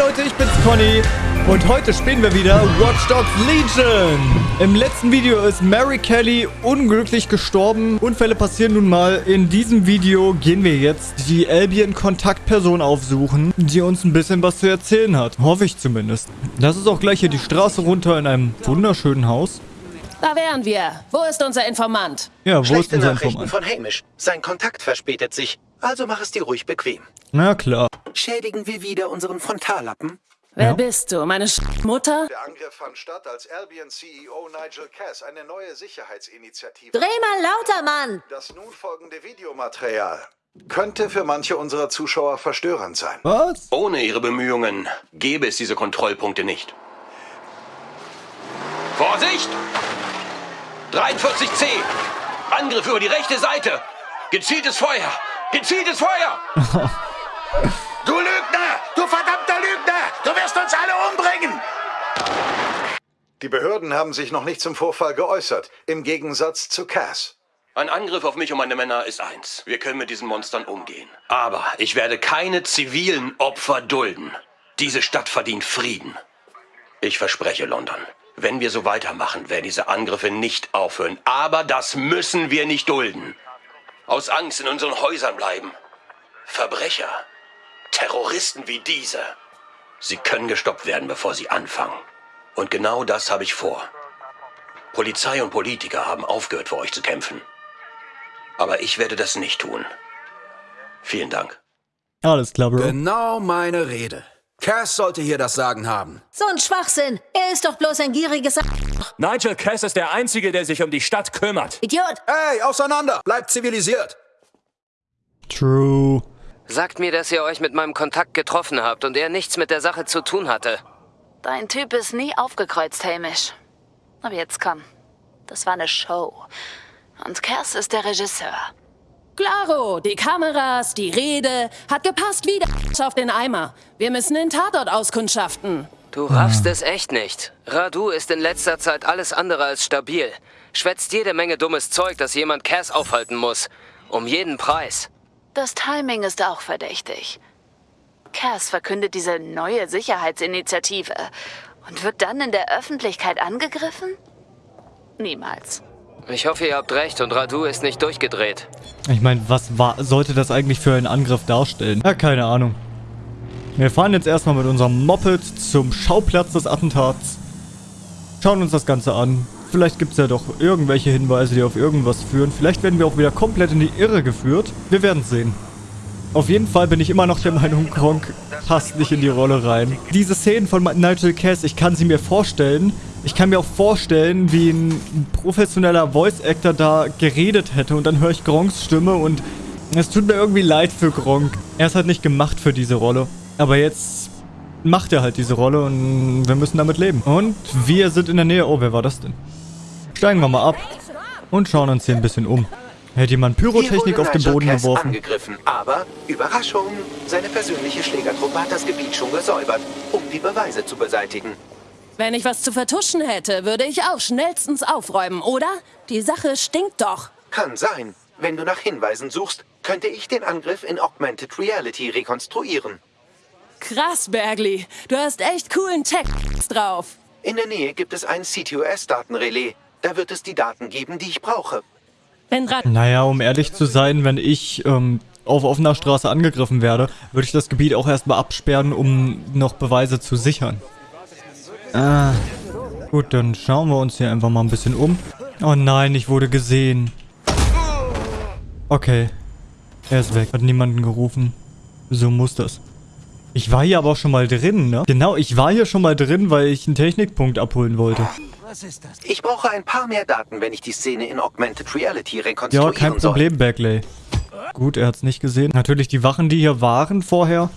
Leute, ich bin's Conny und heute spielen wir wieder Watch Dogs Legion. Im letzten Video ist Mary Kelly unglücklich gestorben. Unfälle passieren nun mal. In diesem Video gehen wir jetzt die Albion-Kontaktperson aufsuchen, die uns ein bisschen was zu erzählen hat. Hoffe ich zumindest. Das ist auch gleich hier die Straße runter in einem wunderschönen Haus. Da wären wir. Wo ist unser Informant? Ja, wo Schlechte ist unser Nachrichten Informant? von Hamish. Sein Kontakt verspätet sich. Also mach es dir ruhig bequem. Na klar. Schädigen wir wieder unseren Frontallappen? Wer Ja. bist du? Meine Sch Mutter? Der Angriff fand statt, als Albion-CEO Nigel Cass eine neue Sicherheitsinitiative... Dreh mal lauter, Mann! Das nun folgende Videomaterial könnte für manche unserer Zuschauer verstörend sein. Was? Ohne ihre Bemühungen gäbe es diese Kontrollpunkte nicht. Vorsicht! 43C! Angriff über die rechte Seite! Gezieltes Feuer! Gezieltes Feuer! Du Lügner! Du verdammter Lügner! Du wirst uns alle umbringen! Die Behörden haben sich noch nicht zum Vorfall geäußert, im Gegensatz zu Cass. Ein Angriff auf mich und meine Männer ist eins. Wir können mit diesen Monstern umgehen. Aber ich werde keine zivilen Opfer dulden. Diese Stadt verdient Frieden. Ich verspreche, London. Wenn wir so weitermachen, werden diese Angriffe nicht aufhören. Aber das müssen wir nicht dulden. Aus Angst in unseren Häusern bleiben. Verbrecher. Terroristen wie diese. Sie können gestoppt werden, bevor sie anfangen. Und genau das habe ich vor. Polizei und Politiker haben aufgehört, für euch zu kämpfen. Aber ich werde das nicht tun. Vielen Dank. Alles klar, Bro. Genau meine Rede. Cass sollte hier das Sagen haben. So ein Schwachsinn. Er ist doch bloß ein gieriges A Nigel Cass ist der Einzige, der sich um die Stadt kümmert. Idiot. Hey, auseinander! Bleibt zivilisiert! True. Sagt mir, dass ihr euch mit meinem Kontakt getroffen habt und er nichts mit der Sache zu tun hatte. Dein Typ ist nie aufgekreuzt, Hamish. Aber jetzt komm. Das war eine Show. Und Cass ist der Regisseur. Claro, die Kameras, die Rede. Hat gepasst wie der auf den Eimer. Wir müssen den Tatort auskundschaften. Du raffst es echt nicht. Radu ist in letzter Zeit alles andere als stabil. Schwätzt jede Menge dummes Zeug, das jemand Cass aufhalten muss. Um jeden Preis. Das Timing ist auch verdächtig. Cass verkündet diese neue Sicherheitsinitiative und wird dann in der Öffentlichkeit angegriffen? Niemals. Ich hoffe, ihr habt recht und Radu ist nicht durchgedreht. Ich meine, was war, sollte das eigentlich für einen Angriff darstellen? Ja, keine Ahnung. Wir fahren jetzt erstmal mit unserem Moped zum Schauplatz des Attentats. Schauen uns das Ganze an. Vielleicht gibt es ja doch irgendwelche Hinweise, die auf irgendwas führen. Vielleicht werden wir auch wieder komplett in die Irre geführt. Wir werden es sehen. Auf jeden Fall bin ich immer noch der Meinung, Gronk passt nicht in die Rolle rein. Diese Szenen von Nigel Cass, ich kann sie mir vorstellen. Ich kann mir auch vorstellen, wie ein professioneller Voice-Actor da geredet hätte und dann höre ich Gronks Stimme und es tut mir irgendwie leid für Gronk. Er ist halt nicht gemacht für diese Rolle. Aber jetzt macht er halt diese Rolle und wir müssen damit leben. Und wir sind in der Nähe. Oh, wer war das denn? Steigen wir mal ab und schauen uns hier ein bisschen um. Hätte jemand Pyrotechnik auf den Boden Cass geworfen? angegriffen. Aber, Überraschung, seine persönliche Schlägertruppe hat das Gebiet schon gesäubert, um die Beweise zu beseitigen. Wenn ich was zu vertuschen hätte, würde ich auch schnellstens aufräumen, oder? Die Sache stinkt doch. Kann sein. Wenn du nach Hinweisen suchst, könnte ich den Angriff in Augmented Reality rekonstruieren. Krass, Bergli. Du hast echt coolen Tech drauf. In der Nähe gibt es ein CTOS-Datenrelais. Da wird es die Daten geben, die ich brauche. Wenn Rad Naja, um ehrlich zu sein, wenn ich ähm, auf offener Straße angegriffen werde, würde ich das Gebiet auch erstmal absperren, um noch Beweise zu sichern. Ah. Gut, dann schauen wir uns hier einfach mal ein bisschen um. Oh nein, ich wurde gesehen. Okay. Er ist weg. Hat niemanden gerufen. So muss das. Ich war hier aber auch schon mal drin, ne? Genau, ich war hier schon mal drin, weil ich einen Technikpunkt abholen wollte. Ich brauche ein paar mehr Daten, wenn ich die Szene in Augmented Reality Ja, rekonstruieren kein soll. Problem, Bagley. Gut, er hat's nicht gesehen. Natürlich die Wachen, die hier waren vorher,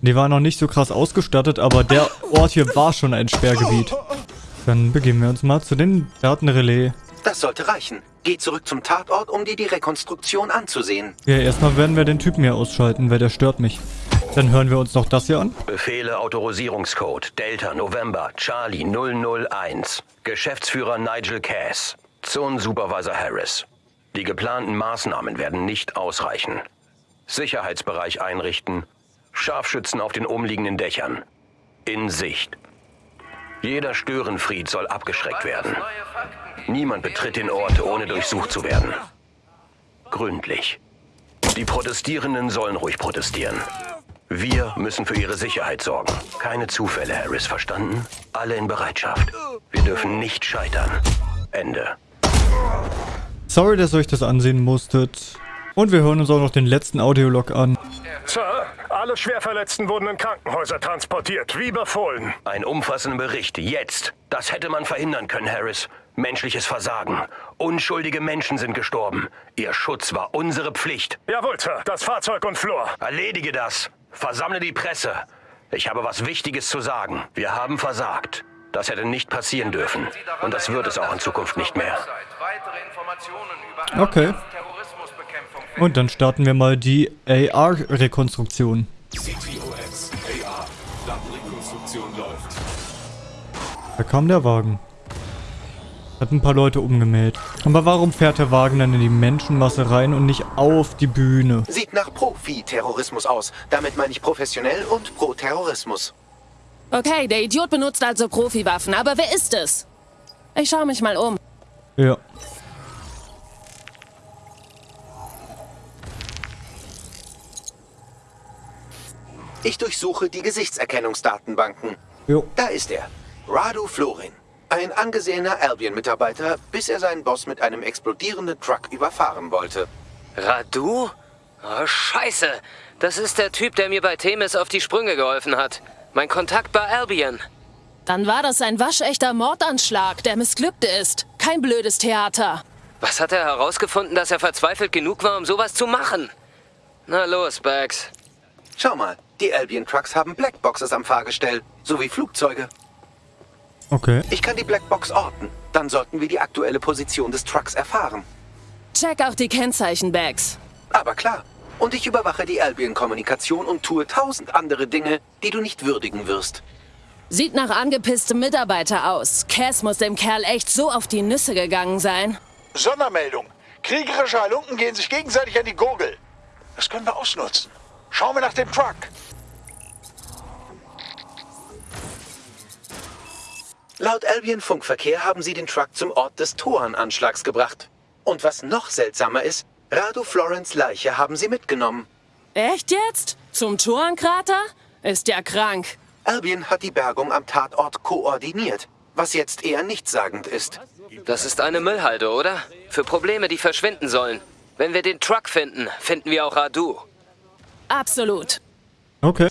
die waren noch nicht so krass ausgestattet, aber der Ort hier war schon ein Sperrgebiet. Dann begeben wir uns mal zu den Datenrelais. Das sollte reichen. Geh zurück zum Tatort, um dir die Rekonstruktion anzusehen. Ja, erstmal werden wir den Typen hier ausschalten, weil der stört mich. Dann hören wir uns noch das hier an. Befehle Autorisierungscode Delta November Charlie 001. Geschäftsführer Nigel Cass. Zonensupervisor Harris. Die geplanten Maßnahmen werden nicht ausreichen. Sicherheitsbereich einrichten. Scharfschützen auf den umliegenden Dächern. in Sicht. Jeder Störenfried soll abgeschreckt werden. Niemand betritt den Ort, ohne durchsucht zu werden. Gründlich. Die Protestierenden sollen ruhig protestieren. Wir müssen für ihre Sicherheit sorgen. Keine Zufälle, Harris, verstanden? Alle in Bereitschaft. Wir dürfen nicht scheitern. Ende. Sorry, dass ihr euch das ansehen musstet. Und wir hören uns auch noch den letzten Audiolog an. Sir, alle Schwerverletzten wurden in Krankenhäuser transportiert, wie befohlen. Ein umfassender Bericht, jetzt. Das hätte man verhindern können, Harris. Menschliches Versagen. Unschuldige Menschen sind gestorben. Ihr Schutz war unsere Pflicht. Jawohl, Sir. Das Fahrzeug und Flor. Erledige das. Versammle die Presse. Ich habe was Wichtiges zu sagen. Wir haben versagt. Das hätte nicht passieren dürfen. Und das wird es auch in Zukunft nicht mehr. Okay. Und dann starten wir mal die AR-Rekonstruktion. CTOS AR. Datenrekonstruktion läuft. Da kam der Wagen. Hat ein paar Leute umgemäht. Aber warum fährt der Wagen dann in die Menschenmasse rein und nicht auf die Bühne? Sieht nach Profi-Terrorismus aus. Damit meine ich professionell und pro Terrorismus. Okay, der Idiot benutzt also Profiwaffen, aber wer ist es? Ich schaue mich mal um. Ja. Ich durchsuche die Gesichtserkennungsdatenbanken. Jo. Da ist er. Radu Florin. Ein angesehener Albion-Mitarbeiter, bis er seinen Boss mit einem explodierenden Truck überfahren wollte. Radu? Oh, scheiße. Das ist der Typ, der mir bei Themis auf die Sprünge geholfen hat. Mein Kontakt bei Albion. Dann war das ein waschechter Mordanschlag, der missglückte ist. Kein blödes Theater. Was hat er herausgefunden, dass er verzweifelt genug war, um sowas zu machen? Na los, Bags. Schau mal, die Albion-Trucks haben Blackboxes am Fahrgestell, sowie Flugzeuge. Okay. Ich kann die Blackbox orten. Dann sollten wir die aktuelle Position des Trucks erfahren. Check auch die Kennzeichen-Bags. Aber klar. Und ich überwache die Albion-Kommunikation und tue tausend andere Dinge, die du nicht würdigen wirst. Sieht nach angepisstem Mitarbeiter aus. Cass muss dem Kerl echt so auf die Nüsse gegangen sein. Sondermeldung. Kriegerische Halunken gehen sich gegenseitig an die Gurgel. Das können wir ausnutzen. Schauen wir nach dem Truck. Laut Albion-Funkverkehr haben sie den Truck zum Ort des Toran-Anschlags gebracht. Und was noch seltsamer ist, Radu Florence Leiche haben sie mitgenommen. Echt jetzt? Zum Toran-Krater? Ist ja krank. Albion hat die Bergung am Tatort koordiniert, was jetzt eher nichtssagend ist. Das ist eine Müllhalde, oder? Für Probleme, die verschwinden sollen. Wenn wir den Truck finden, finden wir auch Radu. Absolut. Okay.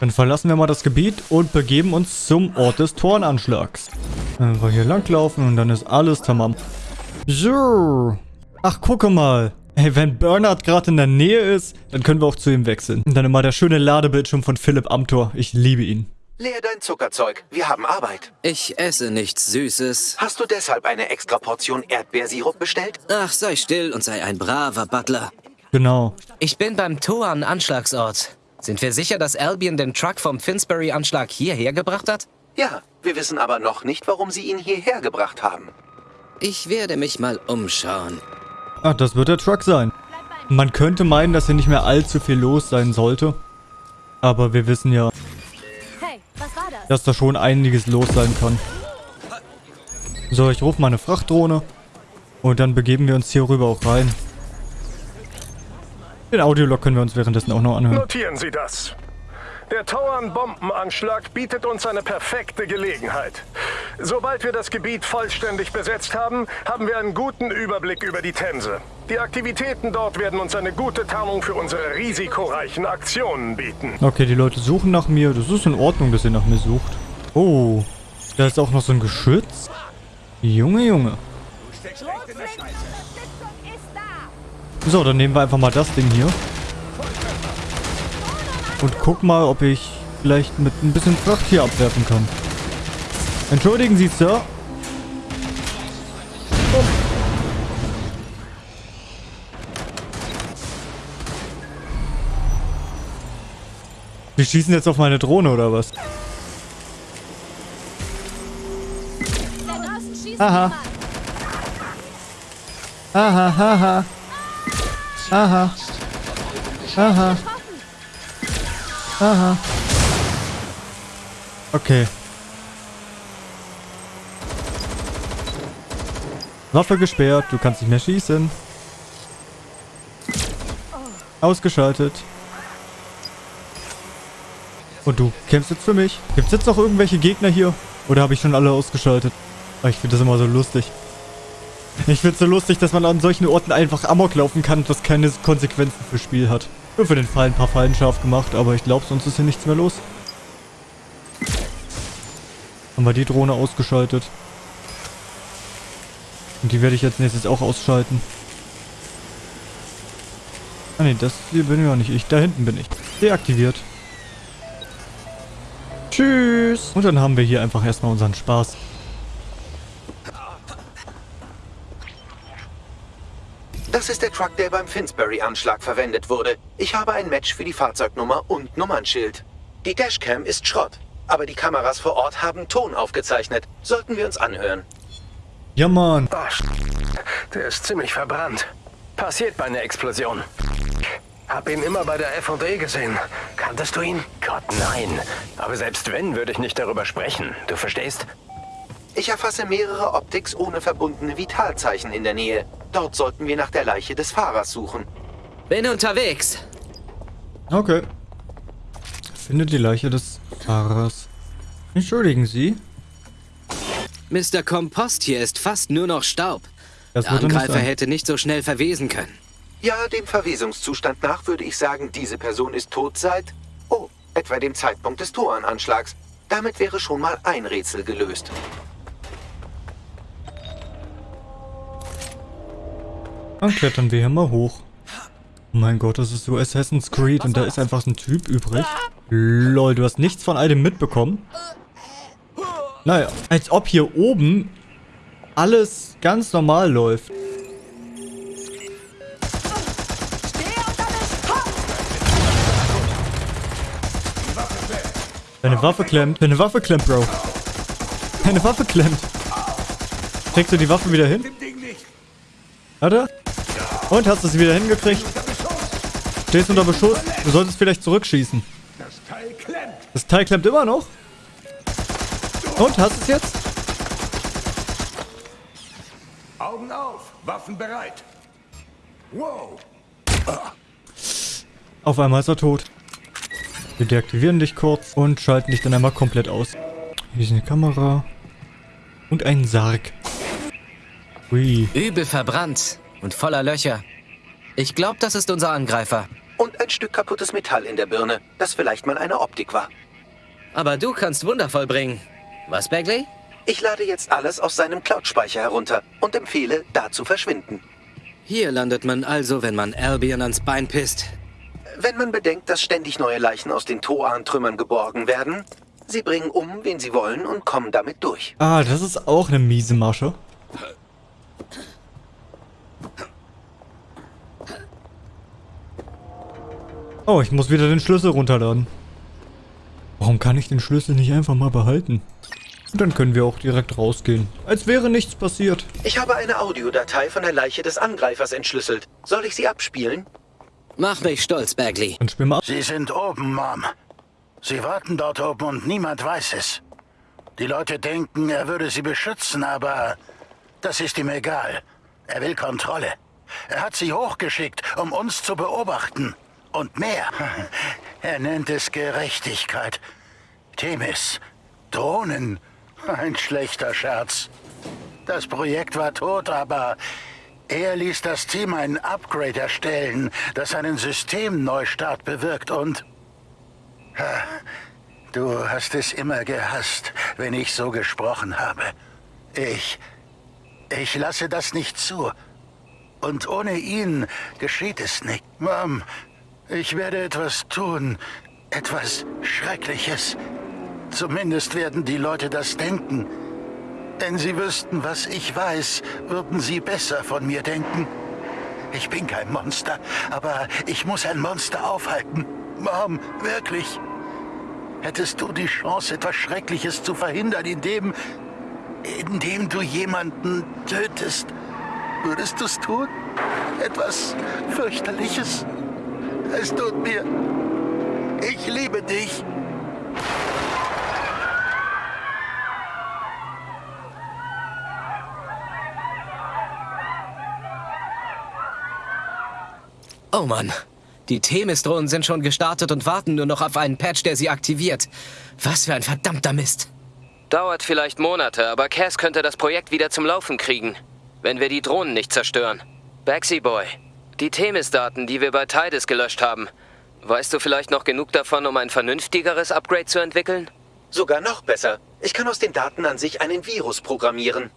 Dann verlassen wir mal das Gebiet und begeben uns zum Ort des Torenanschlags. Einfach hier langlaufen und dann ist alles tamam. So. Ach, gucke mal. Hey, wenn Bernhard gerade in der Nähe ist, dann können wir auch zu ihm wechseln. Und dann immer der schöne Ladebildschirm von Philipp Amthor. Ich liebe ihn. Leer dein Zuckerzeug. Wir haben Arbeit. Ich esse nichts Süßes. Hast du deshalb eine extra Portion Erdbeersirup bestellt? Ach, sei still und sei ein braver Butler. Genau. Ich bin beim Toan-Anschlagsort. Sind wir sicher, dass Albion den Truck vom Finsbury-Anschlag hierher gebracht hat? Ja, wir wissen aber noch nicht, warum sie ihn hierher gebracht haben. Ich werde mich mal umschauen. Ach, das wird der Truck sein. Man könnte meinen, dass hier nicht mehr allzu viel los sein sollte. Aber wir wissen ja, Hey, was war das? dass da schon einiges los sein kann. So, ich rufe mal eine Frachtdrohne. Und dann begeben wir uns hier rüber auch rein. Den Audiolog können wir uns währenddessen auch noch anhören. Notieren Sie das. Der Tauern-Bombenanschlag bietet uns eine perfekte Gelegenheit. Sobald wir das Gebiet vollständig besetzt haben, haben wir einen guten Überblick über die Themse. Die Aktivitäten dort werden uns eine gute Tarnung für unsere risikoreichen Aktionen bieten. Okay, die Leute suchen nach mir. Das ist in Ordnung, dass ihr nach mir sucht. Oh, da ist auch noch so ein Geschütz. Junge, Junge. So, dann nehmen wir einfach mal das Ding hier. Und guck mal, ob ich vielleicht mit ein bisschen Fracht hier abwerfen kann. Entschuldigen Sie, Sir. Oh. Wir schießen jetzt auf meine Drohne, oder was? Aha. Aha, haha. Aha. Aha. Aha. Okay. Waffe gesperrt, du kannst nicht mehr schießen. Ausgeschaltet. Und du kämpfst jetzt für mich. Gibt es jetzt noch irgendwelche Gegner hier? Oder habe ich schon alle ausgeschaltet? Ah, ich finde das immer so lustig. Ich finde es so lustig, dass man an solchen Orten einfach Amok laufen kann und das keine Konsequenzen fürs Spiel hat. Nur für den Fall ein paar Fallen scharf gemacht, aber ich glaube, sonst ist hier nichts mehr los. Haben wir die Drohne ausgeschaltet. Und die werde ich jetzt nächstes auch ausschalten. Ah ne, das hier bin ja nicht ich. Da hinten bin ich. Deaktiviert. Tschüss. Und dann haben wir hier einfach erstmal unseren Spaß. Das ist der Truck, der beim Finsbury-Anschlag verwendet wurde. Ich habe ein Match für die Fahrzeugnummer und Nummernschild. Die Dashcam ist Schrott, aber die Kameras vor Ort haben Ton aufgezeichnet. Sollten wir uns anhören. Ja, Mann. Oh, der ist ziemlich verbrannt. Passiert bei einer Explosion. Hab ihn immer bei der F&E gesehen. Kanntest du ihn? Gott, nein. Aber selbst wenn, würde ich nicht darüber sprechen. Du verstehst? Ich erfasse mehrere Optics ohne verbundene Vitalzeichen in der Nähe. Dort sollten wir nach der Leiche des Fahrers suchen. Bin unterwegs. Okay. Finde die Leiche des Fahrers. Entschuldigen Sie. Mr. Kompost hier ist fast nur noch Staub. Das Der Angreifer hätte nicht so schnell verwesen können. Ja, dem Verwesungszustand nach würde ich sagen, diese Person ist tot seit... Oh, etwa dem Zeitpunkt des Torananschlags. Damit wäre schon mal ein Rätsel gelöst. Dann klettern wir hier mal hoch. Oh mein Gott, das ist so Assassin's Creed und da ist einfach ein Typ übrig. Lol, du hast nichts von all dem mitbekommen? Naja, als ob hier oben alles ganz normal läuft. Deine Waffe klemmt. Deine Waffe klemmt, Bro. Deine Waffe klemmt. Kriegst du die Waffe wieder hin? Warte. Und, hast du sie wieder hingekriegt? Stehst unter Beschuss? Du solltest vielleicht zurückschießen. Das Teil klemmt immer noch? Und, hast du es jetzt? Augen auf, Waffen bereit. Wow. Auf einmal ist er tot. Wir deaktivieren dich kurz und schalten dich dann einmal komplett aus. Hier ist eine Kamera. Und ein Sarg. Ui. Übel verbrannt und voller Löcher. Ich glaube, das ist unser Angreifer. Und ein Stück kaputtes Metall in der Birne, das vielleicht mal eine Optik war. Aber du kannst wundervoll bringen. Was, Bagley? Ich lade jetzt alles aus seinem Cloud-Speicher herunter und empfehle, da zu verschwinden. Hier landet man also, wenn man Albion ans Bein pisst. Wenn man bedenkt, dass ständig neue Leichen aus den Toan-Trümmern geborgen werden, sie bringen um, wen sie wollen und kommen damit durch. Ah, das ist auch eine miese Masche. Oh, ich muss wieder den Schlüssel runterladen. Warum kann ich den Schlüssel nicht einfach mal behalten? Und dann können wir auch direkt rausgehen. Als wäre nichts passiert. Ich habe eine Audiodatei von der Leiche des Angreifers entschlüsselt. Soll ich sie abspielen? Mach mich stolz, Bagley. Dann spiel mal ab. Sie sind oben, Mom. Sie warten dort oben und niemand weiß es. Die Leute denken, er würde sie beschützen, aber das ist ihm egal. Er will Kontrolle. Er hat sie hochgeschickt, um uns zu beobachten. Und mehr. Er nennt es Gerechtigkeit. Themis. Drohnen. Ein schlechter Scherz. Das Projekt war tot, aber er ließ das Team ein Upgrade erstellen, das einen Systemneustart bewirkt und... Du hast es immer gehasst, wenn ich so gesprochen habe. Ich... Ich lasse das nicht zu. Und ohne ihn geschieht es nicht. Mom, ich werde etwas tun. Etwas Schreckliches. Zumindest werden die Leute das denken. Wenn sie wüssten, was ich weiß, würden sie besser von mir denken. Ich bin kein Monster, aber ich muss ein Monster aufhalten. Mom, wirklich. Hättest du die Chance, etwas Schreckliches zu verhindern, indem... indem du jemanden tötest, würdest du es tun? Etwas fürchterliches? Es tut mir... Ich liebe dich. Oh Mann, die Themis-Drohnen sind schon gestartet und warten nur noch auf einen Patch, der sie aktiviert. Was für ein verdammter Mist. Dauert vielleicht Monate, aber Cass könnte das Projekt wieder zum Laufen kriegen, wenn wir die Drohnen nicht zerstören. Baxi Boy, die Themis-Daten, die wir bei Tidus gelöscht haben, weißt du vielleicht noch genug davon, um ein vernünftigeres Upgrade zu entwickeln? Sogar noch besser. Ich kann aus den Daten an sich einen Virus programmieren.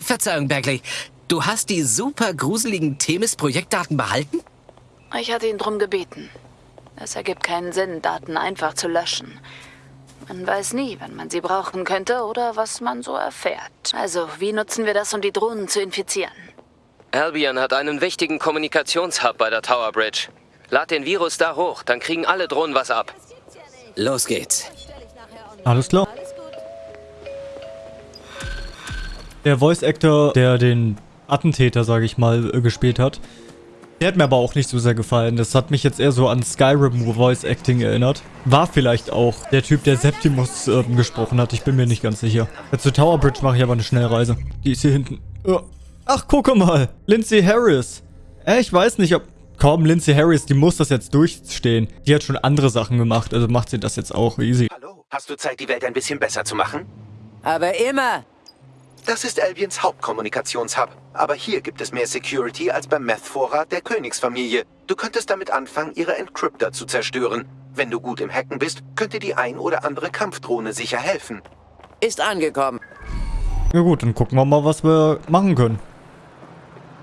Verzeihung, Bagley. Du hast die super gruseligen Themis-Projektdaten behalten? Ich hatte ihn drum gebeten. Es ergibt keinen Sinn, Daten einfach zu löschen. Man weiß nie, wann man sie brauchen könnte oder was man so erfährt. Also, wie nutzen wir das, um die Drohnen zu infizieren? Albion hat einen wichtigen Kommunikationshub bei der Tower Bridge. Lad den Virus da hoch, dann kriegen alle Drohnen was ab. Los geht's. Alles klar. Der Voice Actor, der den Attentäter, sage ich mal, gespielt hat, der hat mir aber auch nicht so sehr gefallen. Das hat mich jetzt eher so an Skyrim Voice Acting erinnert. War vielleicht auch der Typ, der Septimus äh, gesprochen hat. Ich bin mir nicht ganz sicher. Jetzt zur Tower Bridge mache ich aber eine Schnellreise. Die ist hier hinten. Oh. Ach, gucke mal. Lindsay Harris. Äh, ich weiß nicht, ob... Komm, Lindsay Harris, die muss das jetzt durchstehen. Die hat schon andere Sachen gemacht, also macht sie das jetzt auch easy. Hallo, hast du Zeit, die Welt ein bisschen besser zu machen? Aber immer. Das ist Albions Hauptkommunikationshub. Aber hier gibt es mehr Security als beim Meth-Vorrat der Königsfamilie. Du könntest damit anfangen, ihre Encryptor zu zerstören. Wenn du gut im Hacken bist, könnte die ein oder andere Kampfdrohne sicher helfen. Ist angekommen. Ja gut, dann gucken wir mal, was wir machen können.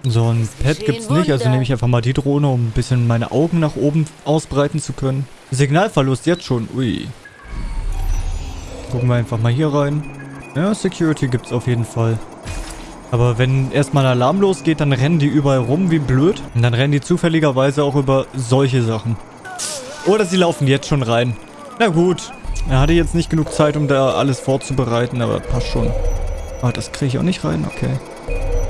So ein Pad gibt's nicht, also nehme ich einfach mal die Drohne, um ein bisschen meine Augen nach oben ausbreiten zu können. Signalverlust jetzt schon, ui. Gucken wir einfach mal hier rein. Ja, Security gibt's auf jeden Fall. Aber wenn erstmal ein Alarm losgeht, dann rennen die überall rum wie blöd. Und dann rennen die zufälligerweise auch über solche Sachen. Oder sie laufen jetzt schon rein. Na gut. Er hatte jetzt nicht genug Zeit, um da alles vorzubereiten, aber passt schon. Ah, das kriege ich auch nicht rein, okay.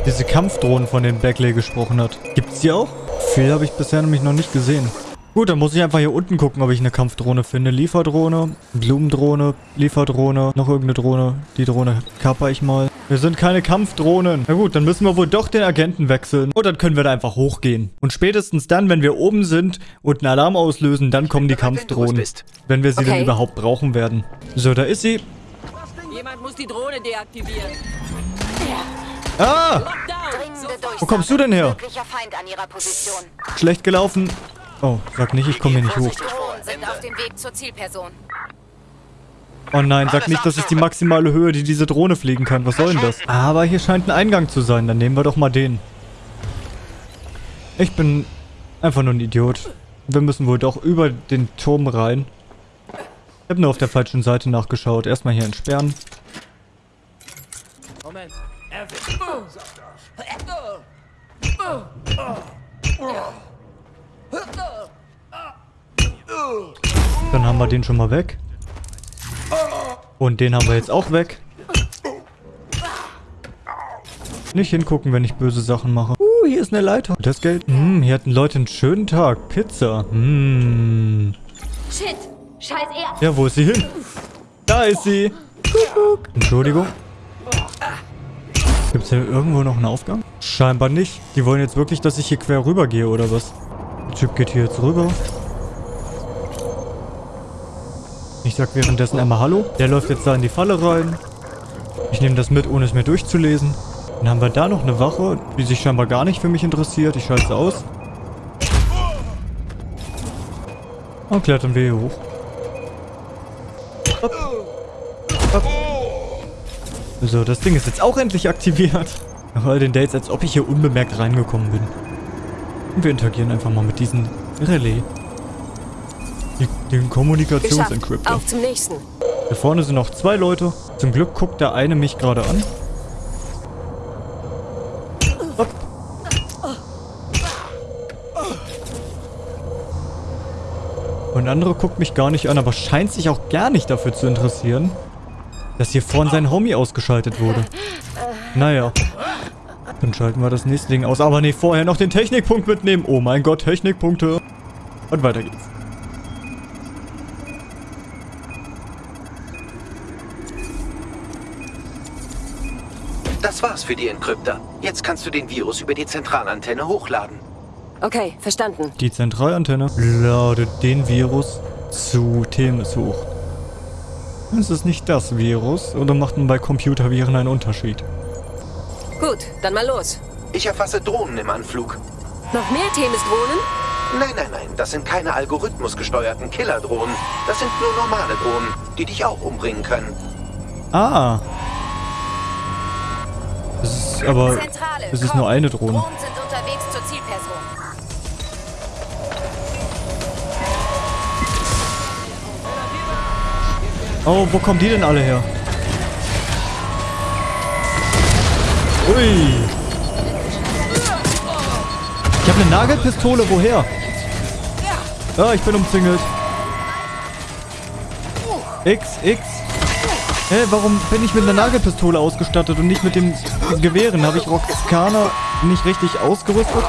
Diese Kampfdrohnen, von denen Beckley gesprochen hat. Gibt's die auch? Viel habe ich bisher nämlich noch nicht gesehen. Gut, dann muss ich einfach hier unten gucken, ob ich eine Kampfdrohne finde. Lieferdrohne, Blumendrohne, Lieferdrohne, noch irgendeine Drohne. Die Drohne kapper ich mal. Wir sind keine Kampfdrohnen. Na gut, dann müssen wir wohl doch den Agenten wechseln. Und dann können wir da einfach hochgehen. Und spätestens dann, wenn wir oben sind und einen Alarm auslösen, dann kommen die Kampfdrohnen. Wenn wir sie okay. dann überhaupt brauchen werden. So, da ist sie. Jemand muss die Drohne deaktivieren. Ah! Wo kommst du denn her? Schlecht gelaufen. Oh, sag nicht, ich komme hier nicht hoch. Oh nein, sag nicht, das ist die maximale Höhe, die diese Drohne fliegen kann. Was soll denn das? Aber hier scheint ein Eingang zu sein. Dann nehmen wir doch mal den. Ich bin einfach nur ein Idiot. Wir müssen wohl doch über den Turm rein. Ich habe nur auf der falschen Seite nachgeschaut. Erstmal hier entsperren. Moment. Dann haben wir den schon mal weg. Und den haben wir jetzt auch weg. Nicht hingucken, wenn ich böse Sachen mache. Uh, hier ist eine Leiter. Das Geld. Hm, hier hatten Leute einen schönen Tag. Pizza. Hm. Shit. Scheiß er. Ja, wo ist sie hin? Da ist sie. Entschuldigung. Gibt es hier irgendwo noch einen Aufgang? Scheinbar nicht. Die wollen jetzt wirklich, dass ich hier quer rüber gehe, oder was? Der Typ geht hier jetzt rüber. Ich sag währenddessen einmal Hallo. Der läuft jetzt da in die Falle rein. Ich nehme das mit, ohne es mir durchzulesen. Dann haben wir da noch eine Wache, die sich scheinbar gar nicht für mich interessiert. Ich schalte sie aus. Und klettern wir hier hoch. So, das Ding ist jetzt auch endlich aktiviert. Nach all den Dates, als ob ich hier unbemerkt reingekommen bin. Und wir interagieren einfach mal mit diesem Relais. Die, den Kommunikationsencryptor. Auf zum nächsten. Da vorne sind noch zwei Leute. Zum Glück guckt der eine mich gerade an. Hopp. Und der andere guckt mich gar nicht an, aber scheint sich auch gar nicht dafür zu interessieren, dass hier vorne sein Homie ausgeschaltet wurde. Naja. Dann schalten wir das nächste Ding aus. Aber nee, vorher noch den Technikpunkt mitnehmen. Oh mein Gott, Technikpunkte. Und weiter geht's. Das war's für die Encryptor. Jetzt kannst du den Virus über die Zentralantenne hochladen. Okay, verstanden. Die Zentralantenne ladet den Virus zu Themis hoch. Ist es nicht das Virus oder macht man bei Computerviren einen Unterschied? Gut, dann mal los. Ich erfasse Drohnen im Anflug. Noch mehr Themis-Drohnen? Nein, nein, nein, das sind keine algorithmusgesteuerten Killerdrohnen. Das sind nur normale Drohnen, die dich auch umbringen können. Ah. Es ist aber... Zentrale, Es ist komm. nur eine Drohne. Oh, wo kommen die denn alle her? Ui. Ich habe eine Nagelpistole, woher? Ah, ich bin umzingelt. X, X. Hä, warum bin ich mit einer Nagelpistole ausgestattet und nicht mit dem Gewehren? Habe ich Roxana nicht richtig ausgerüstet?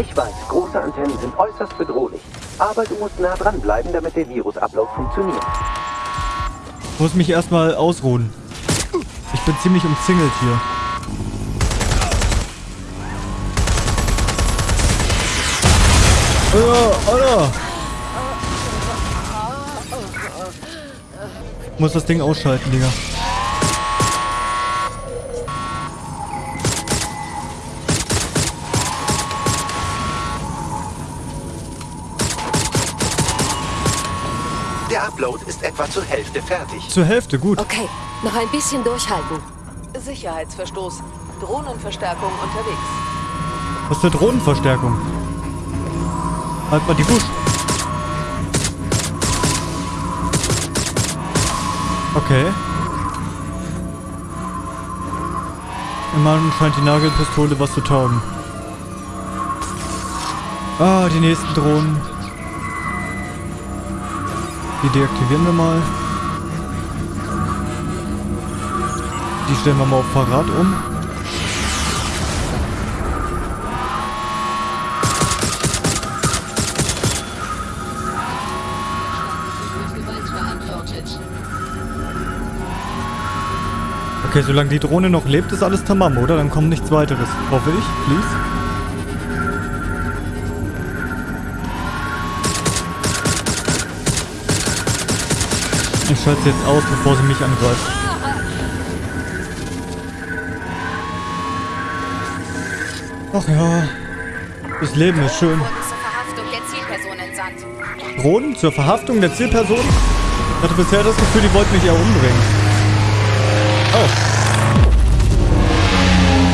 Ich weiß, große Antennen sind äußerst bedrohlich. Aber du musst nah dran bleiben, damit der Virusablauf funktioniert. Muss mich erstmal ausruhen. Ich bin ziemlich umzingelt hier. Alter, Alter. Muss das Ding ausschalten, Digga. Hälfte fertig. Zur Hälfte, gut. Okay, noch ein bisschen durchhalten. Sicherheitsverstoß. Drohnenverstärkung unterwegs. Was für Drohnenverstärkung? Halt mal die Busch. Okay. Immerhin scheint die Nagelpistole was zu taugen. Ah, die nächsten Drohnen. Die deaktivieren wir mal. Die stellen wir mal auf Verrat um. Okay, solange die Drohne noch lebt, ist alles tamam, oder? Dann kommt nichts weiteres. Hoffe ich, please. Ich schalte jetzt aus, bevor sie mich angreift. Ach ja. Das Leben ist schön. Wurden zur Verhaftung der Zielperson entsandt. Drohnen zur Verhaftung der Zielperson? Ich hatte bisher das Gefühl, die wollten mich eher umbringen. Oh.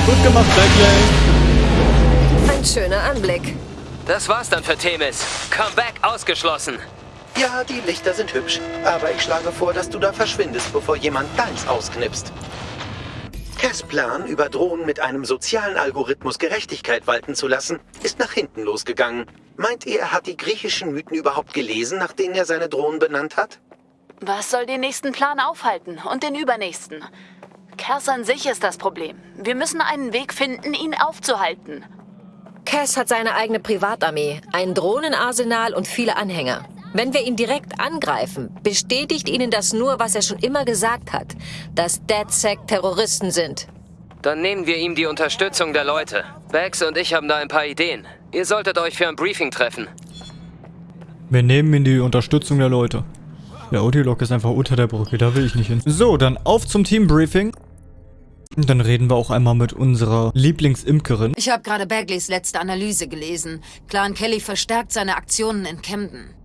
Gut gemacht, Blackley. Ein schöner Anblick. Das war's dann für Themis. Comeback ausgeschlossen. Ja, die Lichter sind hübsch, aber ich schlage vor, dass du da verschwindest, bevor jemand deins ausknipst. Cass' Plan, über Drohnen mit einem sozialen Algorithmus Gerechtigkeit walten zu lassen, ist nach hinten losgegangen. Meint ihr, er hat die griechischen Mythen überhaupt gelesen, nach denen er seine Drohnen benannt hat? Was soll den nächsten Plan aufhalten und den übernächsten? Kers an sich ist das Problem. Wir müssen einen Weg finden, ihn aufzuhalten. Cass hat seine eigene Privatarmee, ein Drohnenarsenal und viele Anhänger. Wenn wir ihn direkt angreifen, bestätigt ihnen das nur, was er schon immer gesagt hat, dass DedSec Terroristen sind. Dann nehmen wir ihm die Unterstützung der Leute. Bax und ich haben da ein paar Ideen. Ihr solltet euch für ein Briefing treffen. Wir nehmen in die Unterstützung der Leute. Der Odilog ist einfach unter der Brücke, da will ich nicht hin. So, dann auf zum Teambriefing. Und dann reden wir auch einmal mit unserer Lieblingsimkerin. Ich habe gerade Bagleys letzte Analyse gelesen. Clan Kelly verstärkt seine Aktionen in Camden.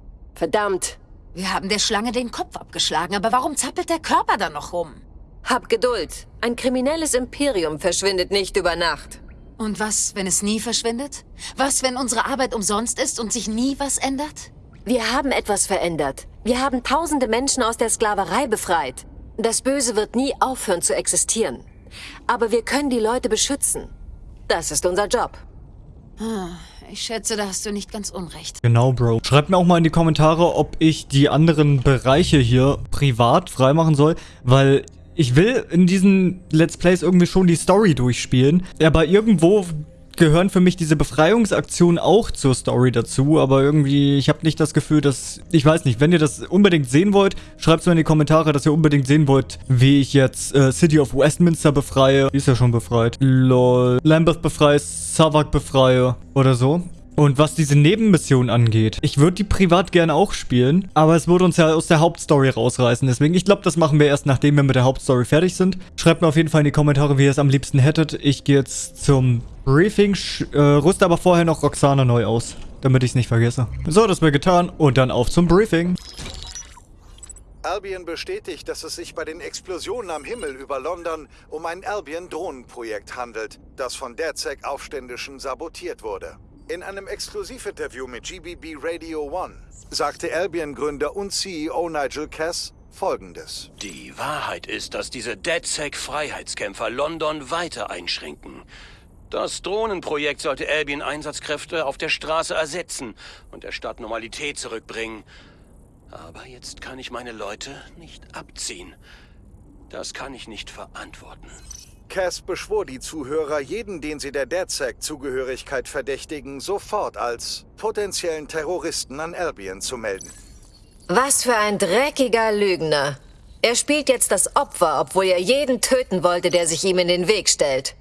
Verdammt. Wir haben der Schlange den Kopf abgeschlagen, aber warum zappelt der Körper dann noch rum? Hab Geduld. Ein kriminelles Imperium verschwindet nicht über Nacht. Und was, wenn es nie verschwindet? Was, wenn unsere Arbeit umsonst ist und sich nie was ändert? Wir haben etwas verändert. Wir haben tausende Menschen aus der Sklaverei befreit. Das Böse wird nie aufhören zu existieren. Aber wir können die Leute beschützen. Das ist unser Job. Ich schätze, da hast du nicht ganz unrecht. Genau, Bro. Schreibt mir auch mal in die Kommentare, ob ich die anderen Bereiche hier privat freimachen soll, weil ich will in diesen Let's Plays irgendwie schon die Story durchspielen. Aber irgendwo gehören für mich diese Befreiungsaktionen auch zur Story dazu, aber irgendwie, ich habe nicht das Gefühl, dass, ich weiß nicht, wenn ihr das unbedingt sehen wollt, schreibt es mir in die Kommentare, dass ihr unbedingt sehen wollt, wie ich jetzt äh, City of Westminster befreie. Die ist ja schon befreit. Lol. Lambeth befreie, Savak befreie oder so. Und was diese Nebenmission angeht, ich würde die privat gerne auch spielen, aber es würde uns ja aus der Hauptstory rausreißen. Deswegen, ich glaube, das machen wir erst, nachdem wir mit der Hauptstory fertig sind. Schreibt mir auf jeden Fall in die Kommentare, wie ihr es am liebsten hättet. Ich gehe jetzt zum Briefing, äh, rüste aber vorher noch Roxana neu aus, damit ich es nicht vergesse. So, das wäre getan und dann auf zum Briefing. Albion bestätigt, dass es sich bei den Explosionen am Himmel über London um ein Albion-Drohnenprojekt handelt, das von DERZEC-Aufständischen sabotiert wurde. In einem Exklusivinterview mit GBB Radio One sagte Albion-Gründer und CEO Nigel Cass Folgendes. Die Wahrheit ist, dass diese DedSec-Freiheitskämpfer London weiter einschränken. Das Drohnenprojekt sollte Albion Einsatzkräfte auf der Straße ersetzen und der Stadt Normalität zurückbringen. Aber jetzt kann ich meine Leute nicht abziehen. Das kann ich nicht verantworten. Cass beschwor die Zuhörer, jeden, den sie der DedSec-Zugehörigkeit verdächtigen, sofort als potenziellen Terroristen an Albion zu melden. Was für ein dreckiger Lügner. Er spielt jetzt das Opfer, obwohl er jeden töten wollte, der sich ihm in den Weg stellt.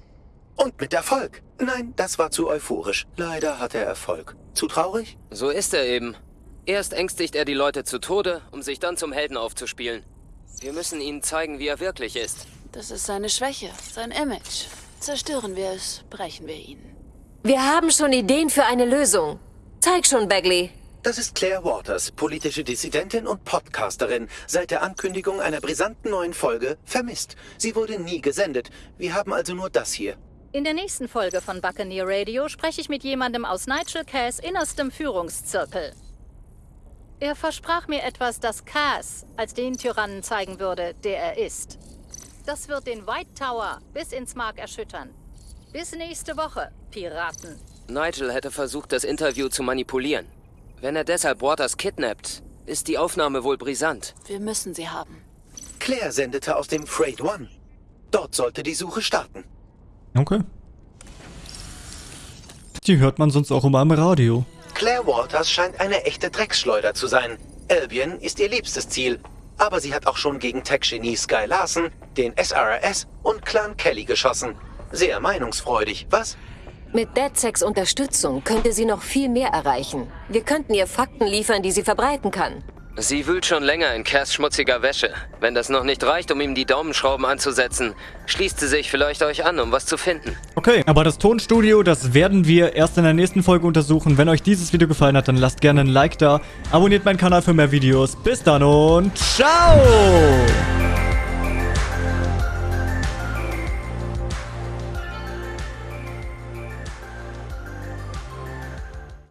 Und mit Erfolg. Nein, das war zu euphorisch. Leider hat er Erfolg. Zu traurig? So ist er eben. Erst ängstigt er die Leute zu Tode, um sich dann zum Helden aufzuspielen. Wir müssen ihnen zeigen, wie er wirklich ist. Das ist seine Schwäche, sein Image. Zerstören wir es, brechen wir ihn. Wir haben schon Ideen für eine Lösung. Zeig schon, Bagley. Das ist Claire Waters, politische Dissidentin und Podcasterin. Seit der Ankündigung einer brisanten neuen Folge vermisst. Sie wurde nie gesendet. Wir haben also nur das hier. In der nächsten Folge von Buccaneer Radio spreche ich mit jemandem aus Nigel Cass innerstem Führungszirkel. Er versprach mir etwas, das Cass als den Tyrannen zeigen würde, der er ist. Das wird den White Tower bis ins Mark erschüttern. Bis nächste Woche, Piraten. Nigel hätte versucht, das Interview zu manipulieren. Wenn er deshalb Waters kidnappt, ist die Aufnahme wohl brisant. Wir müssen sie haben. Claire sendete aus dem Freight One. Dort sollte die Suche starten. Okay. Die hört man sonst auch immer im Radio. Claire Walters scheint eine echte Drecksschleuder zu sein. Albion ist ihr liebstes Ziel. Aber sie hat auch schon gegen Tech-Genie Sky Larson, den SRS und Clan Kelly geschossen. Sehr meinungsfreudig, was? Mit DedSecs Unterstützung könnte sie noch viel mehr erreichen. Wir könnten ihr Fakten liefern, die sie verbreiten kann. Sie wühlt schon länger in Cass schmutziger Wäsche. Wenn das noch nicht reicht, um ihm die Daumenschrauben anzusetzen, schließt sie sich vielleicht euch an, um was zu finden. Okay, aber das Tonstudio, das werden wir erst in der nächsten Folge untersuchen. Wenn euch dieses Video gefallen hat, dann lasst gerne ein Like da. Abonniert meinen Kanal für mehr Videos. Bis dann und ciao!